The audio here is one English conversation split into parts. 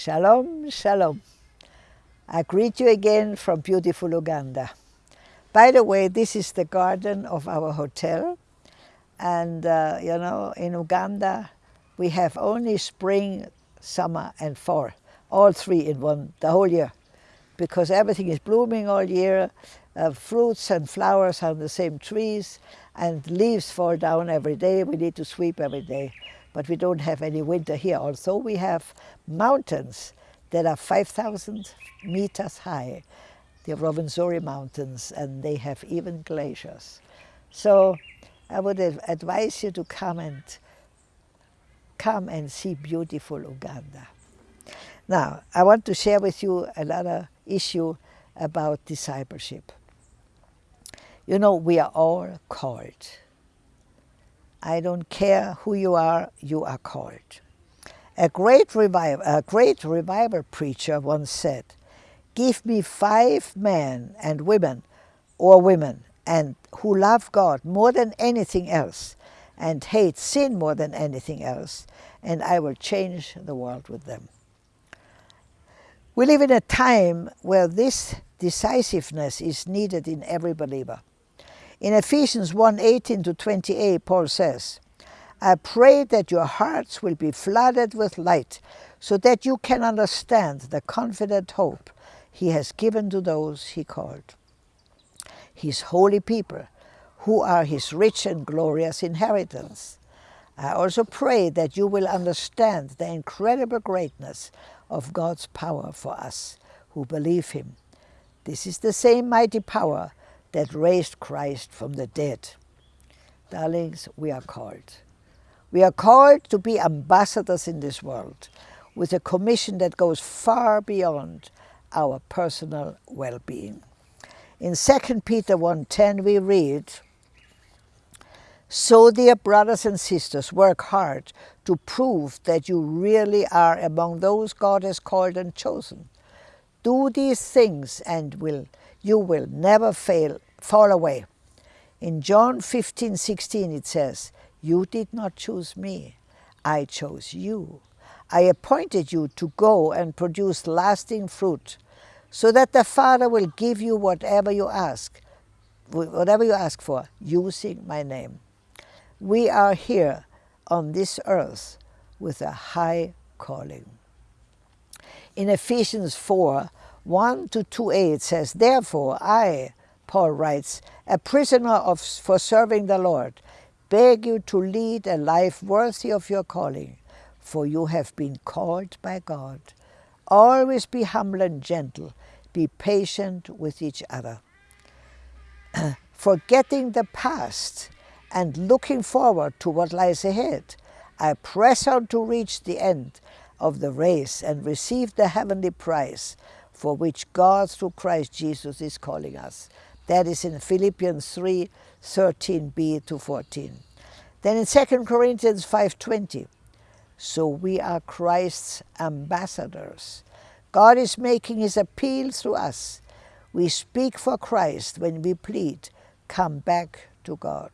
Shalom, shalom. I greet you again from beautiful Uganda. By the way, this is the garden of our hotel. And, uh, you know, in Uganda, we have only spring, summer, and fall, all three in one, the whole year. Because everything is blooming all year, uh, fruits and flowers on the same trees, and leaves fall down every day. We need to sweep every day but we don't have any winter here. Also, we have mountains that are 5,000 meters high, the Rwenzori Mountains, and they have even glaciers. So I would advise you to come and come and see beautiful Uganda. Now, I want to share with you another issue about discipleship. You know, we are all called. I don't care who you are, you are called. A great, revival, a great revival preacher once said, give me five men and women or women and who love God more than anything else and hate sin more than anything else, and I will change the world with them. We live in a time where this decisiveness is needed in every believer. In Ephesians 1 18 to 28, Paul says, I pray that your hearts will be flooded with light so that you can understand the confident hope he has given to those he called. His holy people, who are his rich and glorious inheritance. I also pray that you will understand the incredible greatness of God's power for us who believe him. This is the same mighty power that raised Christ from the dead. Darlings, we are called. We are called to be ambassadors in this world with a commission that goes far beyond our personal well-being. In 2 Peter 1.10 we read, So dear brothers and sisters, work hard to prove that you really are among those God has called and chosen. Do these things and will you will never fail, fall away. In John 15, 16 it says, You did not choose me, I chose you. I appointed you to go and produce lasting fruit, so that the Father will give you whatever you ask, whatever you ask for, using my name. We are here on this earth with a high calling. In Ephesians 4, 1 to 2a it says, Therefore I, Paul writes, a prisoner of, for serving the Lord, beg you to lead a life worthy of your calling, for you have been called by God. Always be humble and gentle, be patient with each other. Forgetting the past and looking forward to what lies ahead, I press on to reach the end of the race and receive the heavenly prize for which God through Christ Jesus is calling us. That is in Philippians 3, 13b to 14. Then in 2 Corinthians 5.20, so we are Christ's ambassadors. God is making his appeal through us. We speak for Christ when we plead, come back to God.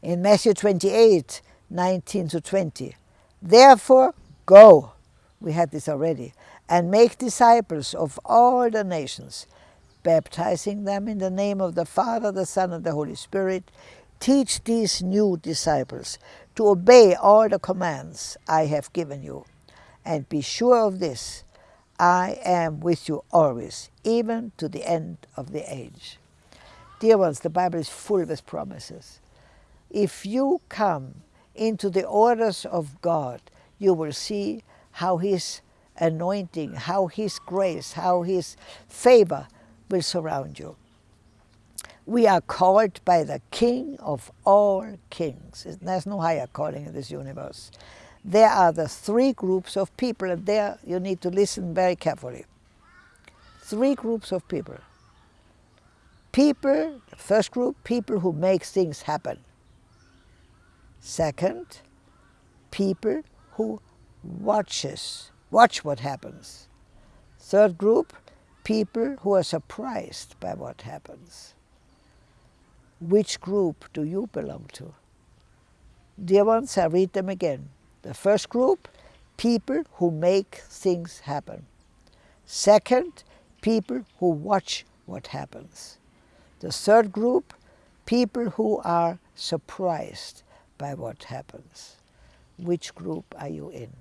In Matthew 28, 19 to 20, therefore go, we had this already, and make disciples of all the nations, baptizing them in the name of the Father, the Son, and the Holy Spirit. Teach these new disciples to obey all the commands I have given you. And be sure of this, I am with you always, even to the end of the age. Dear ones, the Bible is full with promises. If you come into the orders of God, you will see how His anointing, how His grace, how His favor will surround you. We are called by the King of all kings. There's no higher calling in this universe. There are the three groups of people, and there you need to listen very carefully. Three groups of people. People, first group, people who make things happen. Second, people who watches Watch what happens. Third group, people who are surprised by what happens. Which group do you belong to? Dear ones, I read them again. The first group, people who make things happen. Second, people who watch what happens. The third group, people who are surprised by what happens. Which group are you in?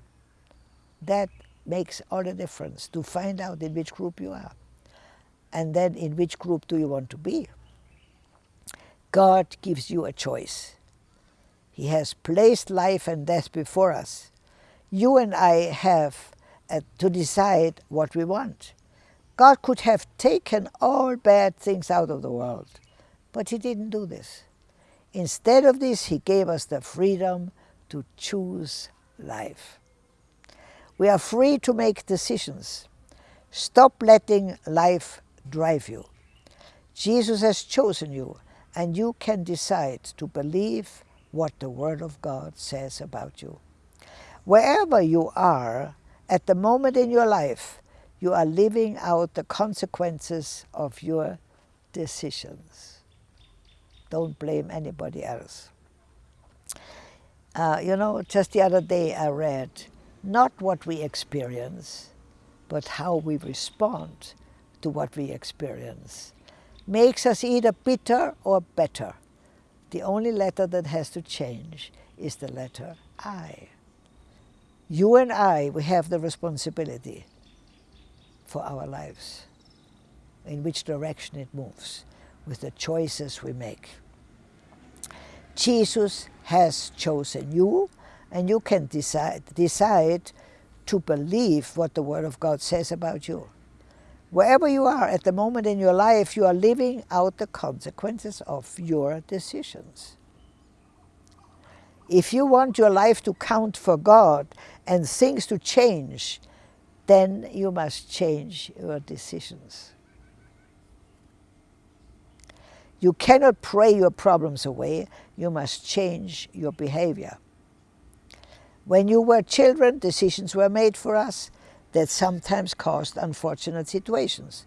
That makes all the difference to find out in which group you are. And then in which group do you want to be? God gives you a choice. He has placed life and death before us. You and I have uh, to decide what we want. God could have taken all bad things out of the world, but He didn't do this. Instead of this, He gave us the freedom to choose life. We are free to make decisions. Stop letting life drive you. Jesus has chosen you, and you can decide to believe what the Word of God says about you. Wherever you are, at the moment in your life, you are living out the consequences of your decisions. Don't blame anybody else. Uh, you know, just the other day I read, not what we experience, but how we respond to what we experience, makes us either bitter or better. The only letter that has to change is the letter I. You and I, we have the responsibility for our lives, in which direction it moves, with the choices we make. Jesus has chosen you, and you can decide, decide to believe what the Word of God says about you. Wherever you are at the moment in your life, you are living out the consequences of your decisions. If you want your life to count for God and things to change, then you must change your decisions. You cannot pray your problems away, you must change your behavior. When you were children, decisions were made for us that sometimes caused unfortunate situations.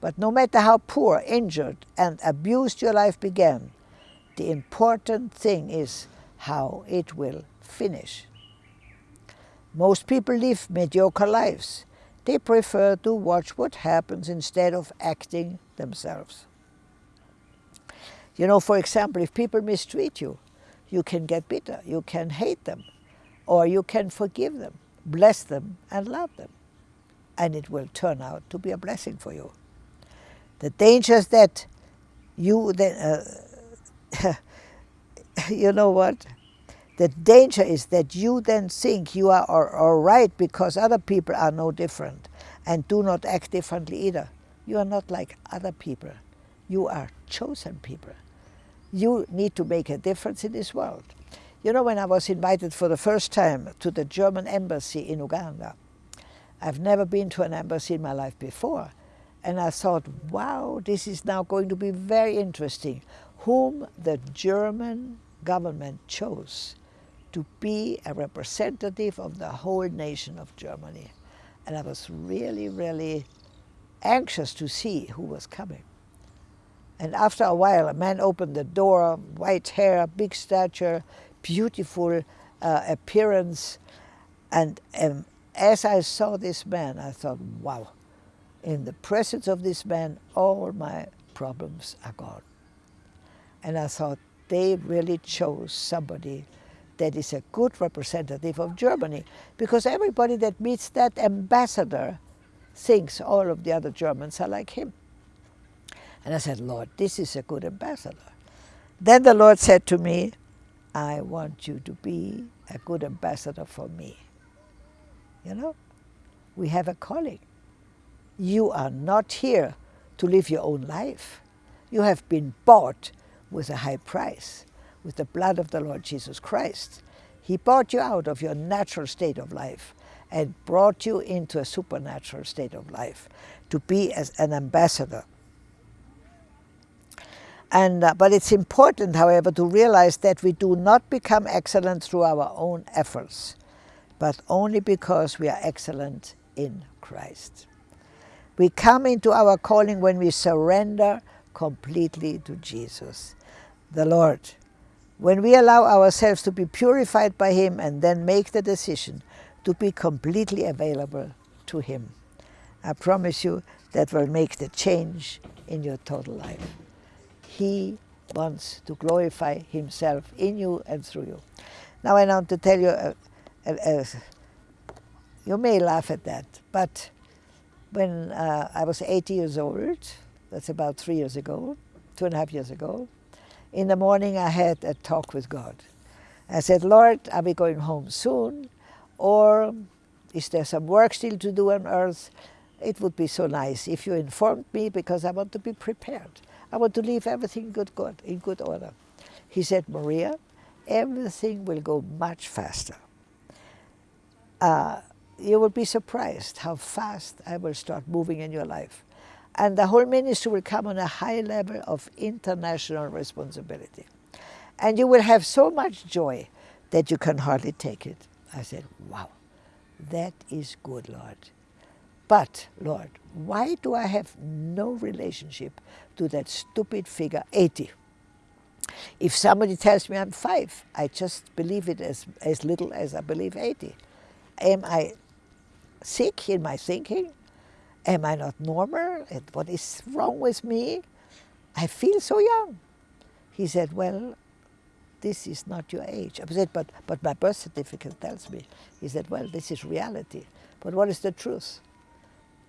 But no matter how poor, injured, and abused your life began, the important thing is how it will finish. Most people live mediocre lives. They prefer to watch what happens instead of acting themselves. You know, for example, if people mistreat you, you can get bitter, you can hate them, or you can forgive them, bless them, and love them. And it will turn out to be a blessing for you. The danger is that you then, uh, you know what? The danger is that you then think you are all right because other people are no different and do not act differently either. You are not like other people. You are chosen people. You need to make a difference in this world. You know, when I was invited for the first time to the German embassy in Uganda, I've never been to an embassy in my life before. And I thought, wow, this is now going to be very interesting. Whom the German government chose to be a representative of the whole nation of Germany. And I was really, really anxious to see who was coming. And after a while, a man opened the door, white hair, big stature, beautiful uh, appearance. And um, as I saw this man, I thought, wow, in the presence of this man, all my problems are gone. And I thought, they really chose somebody that is a good representative of Germany because everybody that meets that ambassador thinks all of the other Germans are like him. And I said, Lord, this is a good ambassador. Then the Lord said to me, I want you to be a good ambassador for me. You know, we have a calling. You are not here to live your own life. You have been bought with a high price with the blood of the Lord Jesus Christ. He bought you out of your natural state of life and brought you into a supernatural state of life to be as an ambassador. And, uh, but it's important, however, to realize that we do not become excellent through our own efforts, but only because we are excellent in Christ. We come into our calling when we surrender completely to Jesus, the Lord. When we allow ourselves to be purified by Him and then make the decision to be completely available to Him. I promise you that will make the change in your total life. He wants to glorify Himself in you and through you. Now I want to tell you, uh, uh, uh, you may laugh at that, but when uh, I was 80 years old, that's about three years ago, two and a half years ago, in the morning I had a talk with God. I said, Lord, are we going home soon? Or is there some work still to do on earth? It would be so nice if you informed me because I want to be prepared. I want to leave everything good, good, in good order. He said, Maria, everything will go much faster. Uh, you will be surprised how fast I will start moving in your life. And the whole ministry will come on a high level of international responsibility. And you will have so much joy that you can hardly take it. I said, wow, that is good, Lord. But, Lord, why do I have no relationship to that stupid figure 80? If somebody tells me I'm five, I just believe it as, as little as I believe 80. Am I sick in my thinking? Am I not normal? And what is wrong with me? I feel so young. He said, well, this is not your age. I said, but, but my birth certificate tells me. He said, well, this is reality. But what is the truth?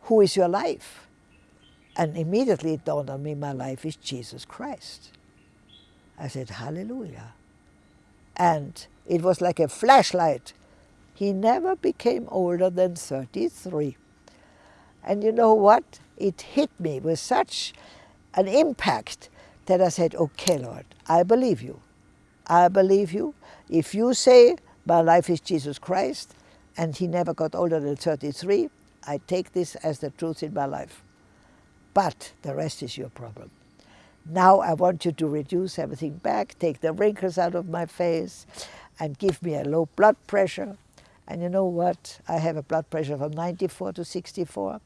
Who is your life? And immediately it dawned on me, my life is Jesus Christ. I said, hallelujah. And it was like a flashlight. He never became older than 33. And you know what? It hit me with such an impact that I said, okay, Lord, I believe you. I believe you. If you say my life is Jesus Christ and he never got older than 33, I take this as the truth in my life. But the rest is your problem. Now I want you to reduce everything back, take the wrinkles out of my face, and give me a low blood pressure. And you know what? I have a blood pressure from 94 to 64.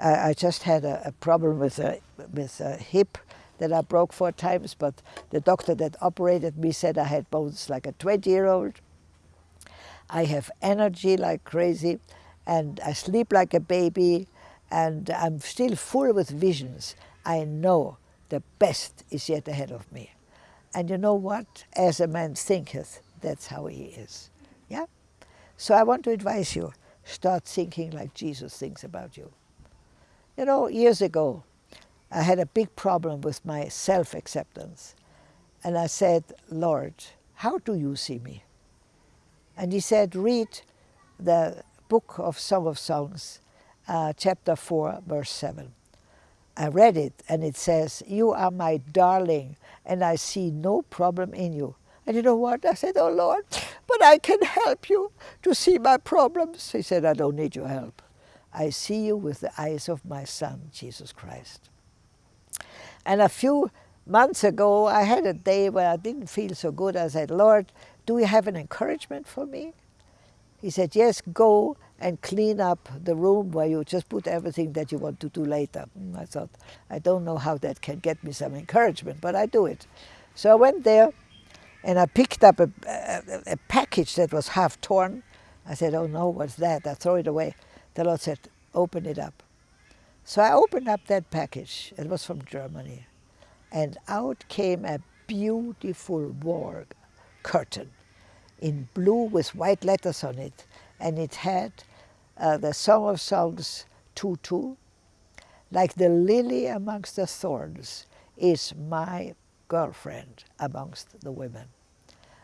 Uh, I just had a, a problem with a, with a hip that I broke four times, but the doctor that operated me said I had bones like a 20-year-old. I have energy like crazy, and I sleep like a baby, and I'm still full with visions. I know the best is yet ahead of me. And you know what? As a man thinketh, that's how he is. Yeah? So I want to advise you, start thinking like Jesus thinks about you. You know, years ago, I had a big problem with my self-acceptance. And I said, Lord, how do you see me? And he said, read the book of Song of Songs, uh, chapter 4, verse 7. I read it, and it says, you are my darling, and I see no problem in you. And you know what? I said, oh, Lord, but I can help you to see my problems. He said, I don't need your help. I see you with the eyes of my son, Jesus Christ. And a few months ago, I had a day where I didn't feel so good. I said, Lord, do you have an encouragement for me? He said, yes, go and clean up the room where you just put everything that you want to do later. Mm, I thought, I don't know how that can get me some encouragement, but I do it. So I went there and I picked up a, a, a package that was half torn. I said, oh no, what's that? I throw it away. The Lord said, open it up. So I opened up that package. It was from Germany. And out came a beautiful wall curtain in blue with white letters on it. And it had uh, the Song of Songs 2-2. Like the lily amongst the thorns is my girlfriend amongst the women.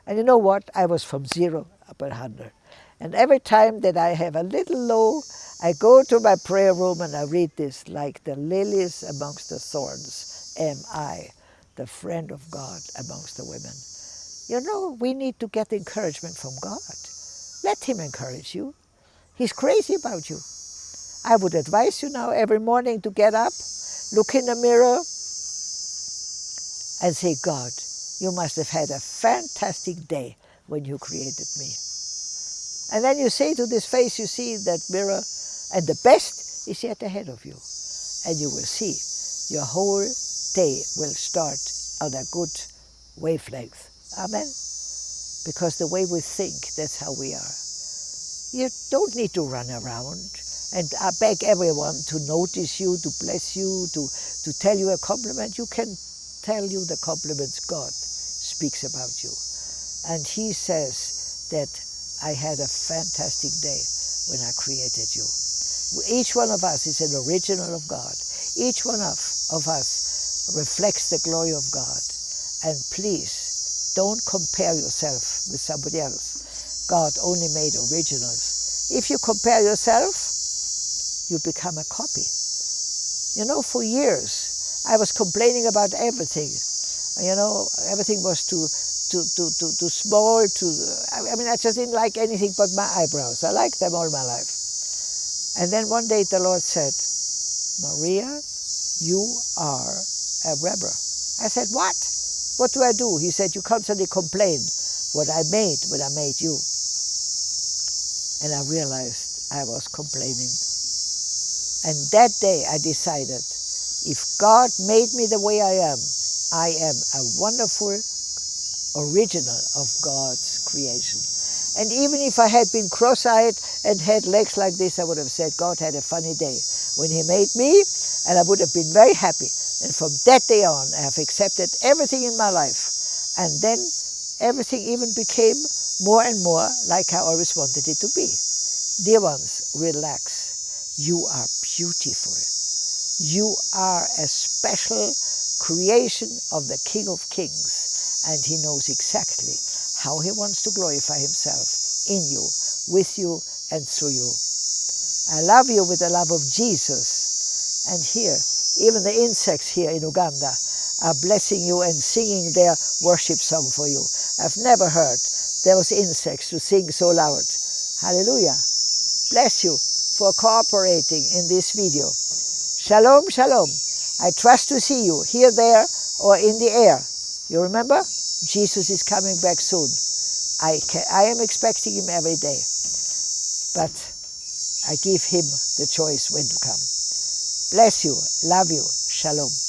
And you know what? I was from zero up at 100. And every time that I have a little low, I go to my prayer room and I read this, like the lilies amongst the thorns am I, the friend of God amongst the women. You know, we need to get encouragement from God. Let him encourage you. He's crazy about you. I would advise you now every morning to get up, look in the mirror, and say, God, you must have had a fantastic day when you created me. And then you say to this face, you see in that mirror, and the best is yet ahead of you. And you will see your whole day will start on a good wavelength. Amen? Because the way we think, that's how we are. You don't need to run around and I beg everyone to notice you, to bless you, to, to tell you a compliment. You can tell you the compliments God speaks about you. And he says that I had a fantastic day when I created you. Each one of us is an original of God. Each one of, of us reflects the glory of God. And please, don't compare yourself with somebody else. God only made originals. If you compare yourself, you become a copy. You know, for years, I was complaining about everything. You know, everything was too, too, too, too, too small, too, I mean, I just didn't like anything but my eyebrows. I liked them all my life. And then one day the Lord said, Maria, you are a rebel. I said, what? What do I do? He said, you constantly complain what I made when I made you. And I realized I was complaining. And that day I decided, if God made me the way I am, I am a wonderful original of God's creation. And even if I had been cross-eyed and had legs like this, I would have said, God had a funny day when he made me, and I would have been very happy. And from that day on, I have accepted everything in my life. And then everything even became more and more like I always wanted it to be. Dear ones, relax. You are beautiful. You are a special creation of the King of Kings, and he knows exactly how he wants to glorify himself in you, with you, and through you. I love you with the love of Jesus. And here, even the insects here in Uganda are blessing you and singing their worship song for you. I've never heard those insects to sing so loud. Hallelujah. Bless you for cooperating in this video. Shalom, shalom. I trust to see you here, there, or in the air. You remember? Jesus is coming back soon. I, can, I am expecting him every day. But I give him the choice when to come. Bless you. Love you. Shalom.